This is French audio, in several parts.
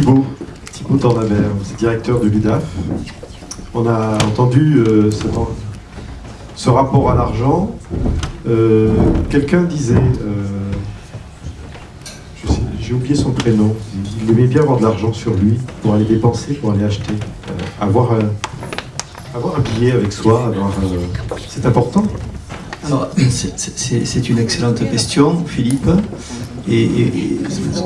Vous êtes directeur de l'UDAF. On a entendu euh, ce, rapport à l'argent. Euh, Quelqu'un disait, euh, j'ai oublié son prénom, il aimait bien avoir de l'argent sur lui pour aller dépenser, pour aller acheter. Avoir, un, billet avec soi, c'est important. C'est- une excellente question, Philippe. Et,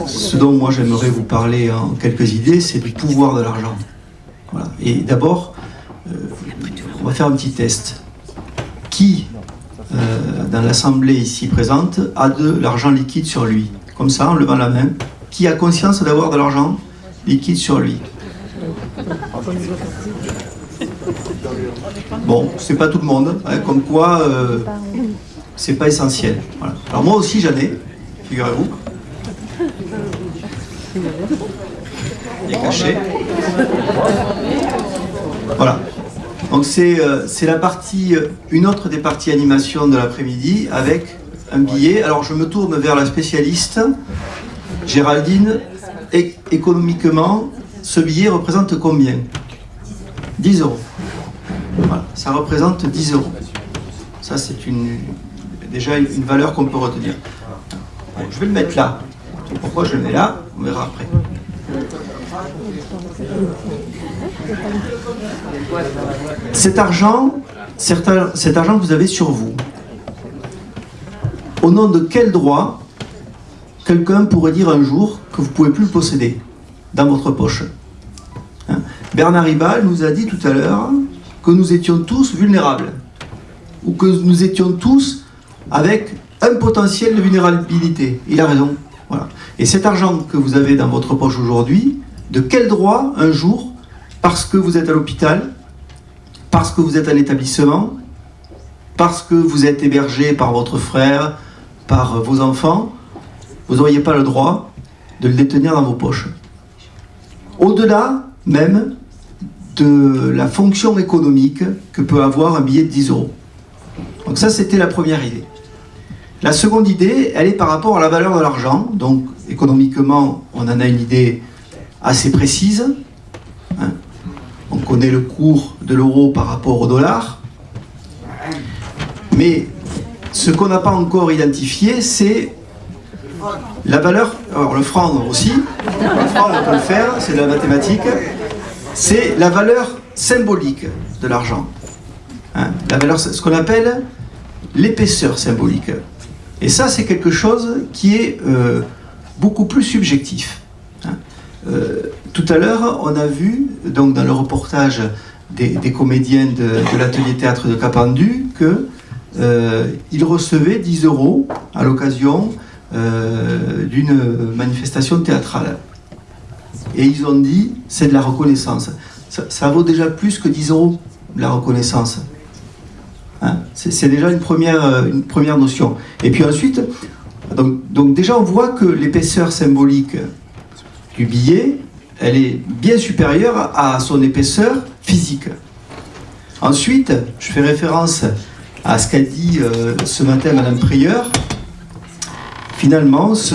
ce dont moi j'aimerais vous parler en quelques idées, c'est du pouvoir de l'argent. Et d'abord, euh, on va faire un petit test. Qui, euh, dans l'assemblée ici présente, a de l'argent liquide sur lui? Comme ça, en levant la main. Qui a conscience d'avoir de l'argent liquide sur lui? Bon, c'est pas tout le monde, hein, comme quoi euh, c'est pas essentiel. Alors moi aussi j'en ai, figurez-vous. Il est caché. Voilà. Donc c'est euh, la partie, euh, une autre des parties animation de l'après-midi avec un billet. Alors je me tourne vers la spécialiste, Géraldine. Économiquement, ce billet représente combien? 10 euros. Voilà, ça représente 10 euros. Ça, c'est une, déjà une, valeur qu'on peut retenir. Je vais le mettre là. Pourquoi je le mets là On verra après. Cet argent, cet argent que vous avez sur vous, au nom de quel droit quelqu'un pourrait dire un jour que vous ne pouvez plus le posséder dans votre poche? Hein? Bernard Ribal nous a dit tout à l'heure que nous étions tous vulnérables, ou que nous étions tous avec un potentiel de vulnérabilité. Il a raison. Voilà. Et cet argent que vous avez dans votre poche aujourd'hui, de quel droit un jour, parce que vous êtes à l'hôpital, parce que vous êtes un établissement, parce que vous êtes hébergé par votre frère, par vos enfants, vous n'auriez pas le droit de le détenir dans vos poches? Au-delà même de la fonction économique que peut avoir un billet de 10 euros. Donc ça, c'était la première idée. La seconde idée, elle est par rapport à la valeur de l'argent. Donc économiquement, on en a une idée assez précise. hein. On connaît le cours de l'euro par rapport au dollar. Mais ce qu'on n'a pas encore identifié, c'est la valeur, alors le franc aussi, le franc on peut le faire, c'est de la mathématique, c'est la valeur symbolique de l'argent. Hein, la valeur, ce qu'on appelle l'épaisseur symbolique. Et ça, c'est quelque chose qui est euh, beaucoup plus subjectif. hein. Euh, tout à l'heure, on a vu, donc dans le reportage des, des comédiens de, l'atelier théâtre de Capendu, que euh, recevaient 10 euros à l'occasion d'une manifestation théâtrale. Et ils ont dit, c'est de la reconnaissance. Ça, vaut déjà plus que 10 euros, la reconnaissance. Hein, c'est déjà une première, euh, une première notion. Et puis ensuite, donc, donc déjà on voit que l'épaisseur symbolique du billet, elle est bien supérieure à son épaisseur physique. Ensuite, je fais référence à ce qu'a dit euh, ce matin Madame Prieur. Finalement, ce,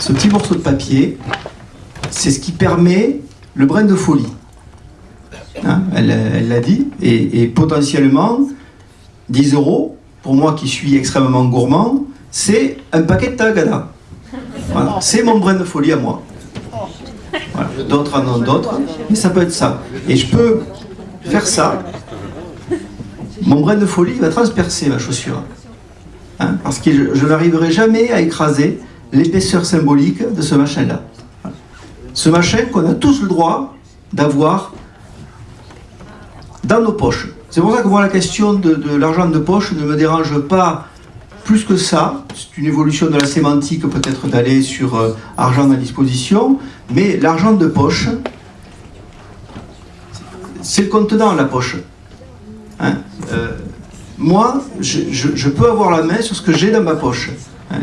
ce petit morceau de papier, c'est ce qui permet le brin de folie. Hein, elle l'a dit. Et, potentiellement, 10 euros, pour moi qui suis extrêmement gourmand, c'est un paquet de tagada. C'est mon brin de folie à moi. D'autres en ont d'autres, mais ça peut être ça. Et je peux faire ça. Mon brin de folie va transpercer ma chaussure. Hein, parce que je n'arriverai jamais à écraser l'épaisseur symbolique de ce machin-là. Ce machin qu'on a tous le droit d'avoir dans nos poches. C'est pour ça que moi la question de, l'argent de poche ne me dérange pas plus que ça. C'est une évolution de la sémantique peut-être d'aller sur euh, argent à disposition, mais l'argent de poche, c'est le contenant la poche. Hein, euh, moi, je peux avoir la main sur ce que j'ai dans ma poche. Hein,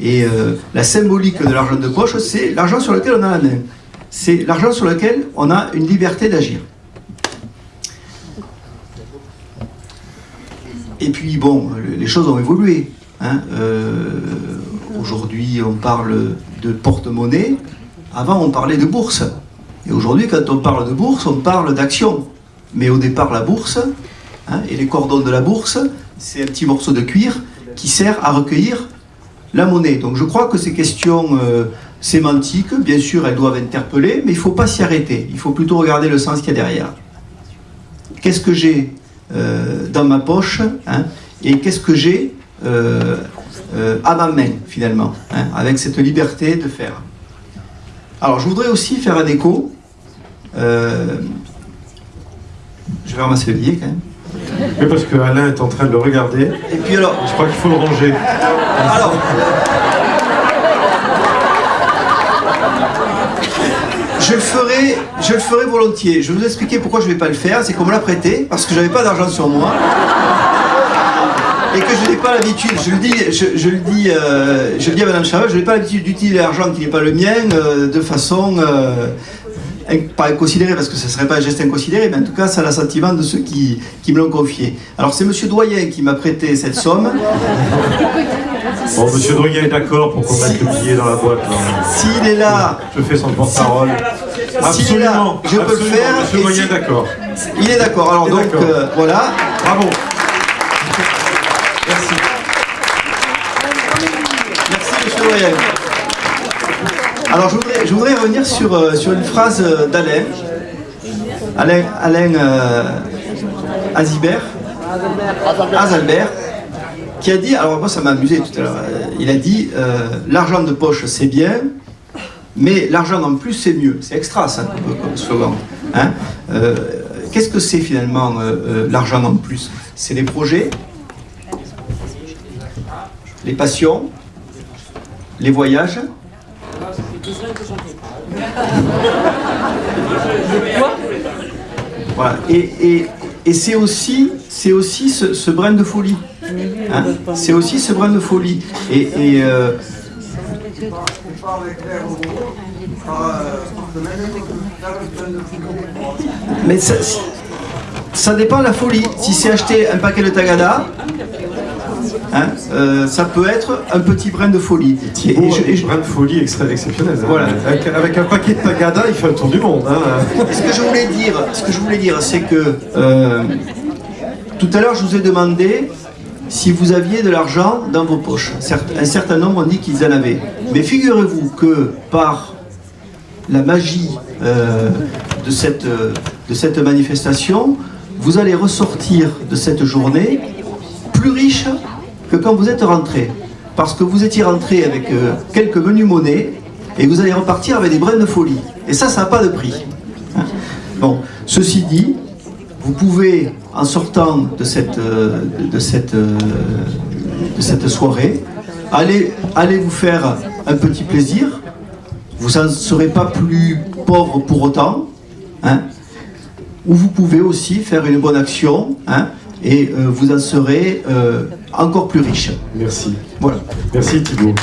et euh, la symbolique de l'argent de poche, c'est l'argent sur lequel on a la main. C'est l'argent sur lequel on a une liberté d'agir. Et puis, bon, le- les choses ont évolué. hein. Euh, Aujourd'hui, on parle de porte-monnaie. Avant, on parlait de bourse. Et aujourd'hui, quand on parle de bourse, on parle d'action. Mais au départ, la bourse, hein, et les cordons de la bourse, c'est un petit morceau de cuir qui sert à recueillir la monnaie. Donc je crois que ces questions euh, sémantiques, bien sûr, elles doivent interpeller, mais il ne faut pas s'y arrêter. Il faut plutôt regarder le sens qu'il y a derrière. Qu'est-ce que j'ai euh, dans ma poche hein, et qu'est-ce que j'ai euh, à ma main, finalement, hein, avec cette liberté de faire. Alors, je voudrais aussi faire un écho. je vais ramasser le billet, quand même. Oui, parce que Alain est en train de le regarder. Et puis alors Je crois qu'il faut le ranger. Alors Je le ferai, je le ferai volontiers. Je vais vous expliquer pourquoi je ne vais pas le faire. C'est qu'on me l'a prêté, parce que je n'avais pas d'argent sur moi. Et que je n'ai pas l'habitude, je le dis, je, le dis, euh, je le dis à Madame Chaval, je n'ai pas l'habitude d'utiliser l'argent qui n'est pas le mien euh, de façon euh, pas inconsidéré parce que ce ne serait pas un geste inconsidéré, mais en tout cas, c'est l'assentiment de ceux qui, qui me l'ont confié. Alors, c'est M. Doyen qui m'a prêté cette somme. Bon, M. Doyen est d'accord pour qu'on mette le billet dans la boîte. S'il est là... Je fais son porte-parole. Absolument, je peux le faire. M. Doyen est d'accord. Il est d'accord. Alors, donc, euh, voilà. Bravo. Merci. Merci, M. Doyen. Alors je voudrais, revenir sur, euh, sur une phrase euh, d'Alain, Alain, Alain euh, Azibert, Azalbert, qui a dit, alors moi ça m'a amusé tout à l'heure, il a dit l'argent de poche c'est bien, mais l'argent en plus c'est mieux, c'est extra ça comme slogan. Hein. Qu'est-ce que c'est finalement l'argent en plus? C'est les projets, les passions, les voyages, voilà. Et, et, c'est aussi, aussi ce, brin de folie. Hein? c'est aussi ce brin de folie. Et, euh, mais ça, ça dépend de la folie. Si c'est acheter un paquet de Tagada, Hein, euh, ça peut être un petit brin de folie. Et, et, brin de folie exceptionnel. Hein. Voilà. Avec, un paquet de tagada, il fait un tour du monde. Hein. ce que je voulais dire, ce que je voulais dire, c'est que euh, tout à l'heure, je vous ai demandé si vous aviez de l'argent dans vos poches. Un certain nombre ont dit qu'ils en avaient. Mais figurez-vous que par la magie euh, de, cette, de cette manifestation, vous allez ressortir de cette journée plus riche que quand vous êtes rentré. Parce que vous étiez rentré avec euh, quelques menus monnaies et vous allez repartir avec des brins de folie. Et ça, ça n'a pas de prix. Hein. bon, ceci dit, vous pouvez, en sortant de cette, euh, de cette, euh, de cette soirée, aller, aller vous faire un petit plaisir. Vous n'en serez pas plus pauvre pour autant. Hein, ou vous pouvez aussi faire une bonne action. Hein, et euh, vous en serez euh, encore plus riche. Merci. Voilà. Merci Thibault.